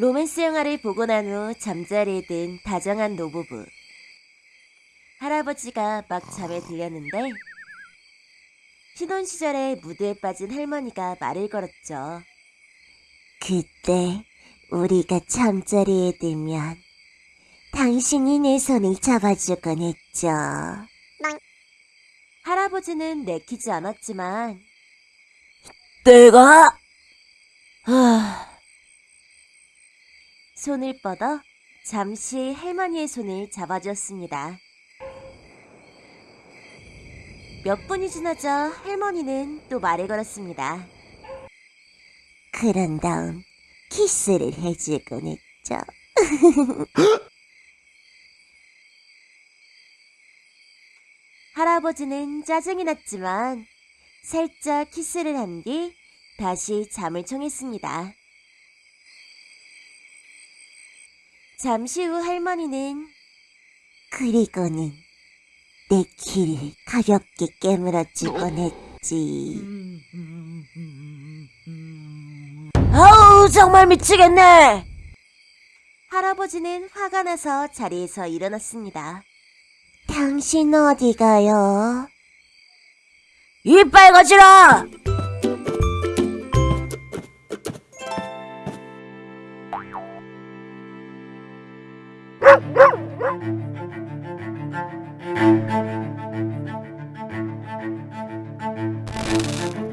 로맨스 영화를 보고 난 후 잠자리에 든 다정한 노부부. 할아버지가 막 잠에 들렸는데 신혼 시절에 무드에 빠진 할머니가 말을 걸었죠. 그때 우리가 잠자리에 들면 당신이 내 손을 잡아주곤 했죠. 할아버지는 내키지 않았지만 내가 하... 손을 뻗어 잠시 할머니의 손을 잡아주었습니다. 몇 분이 지나자 할머니는 또 말을 걸었습니다. 그런 다음 키스를 해주곤 했죠. 할아버지는 짜증이 났지만 살짝 키스를 한 뒤 다시 잠을 청했습니다. 잠시 후 할머니는 그리고는 내 키를 가볍게 깨물어주곤 했지. 아우 정말 미치겠네. 할아버지는 화가 나서 자리에서 일어났습니다. 당신 어디 가요? 이빨 거지라! Thank you.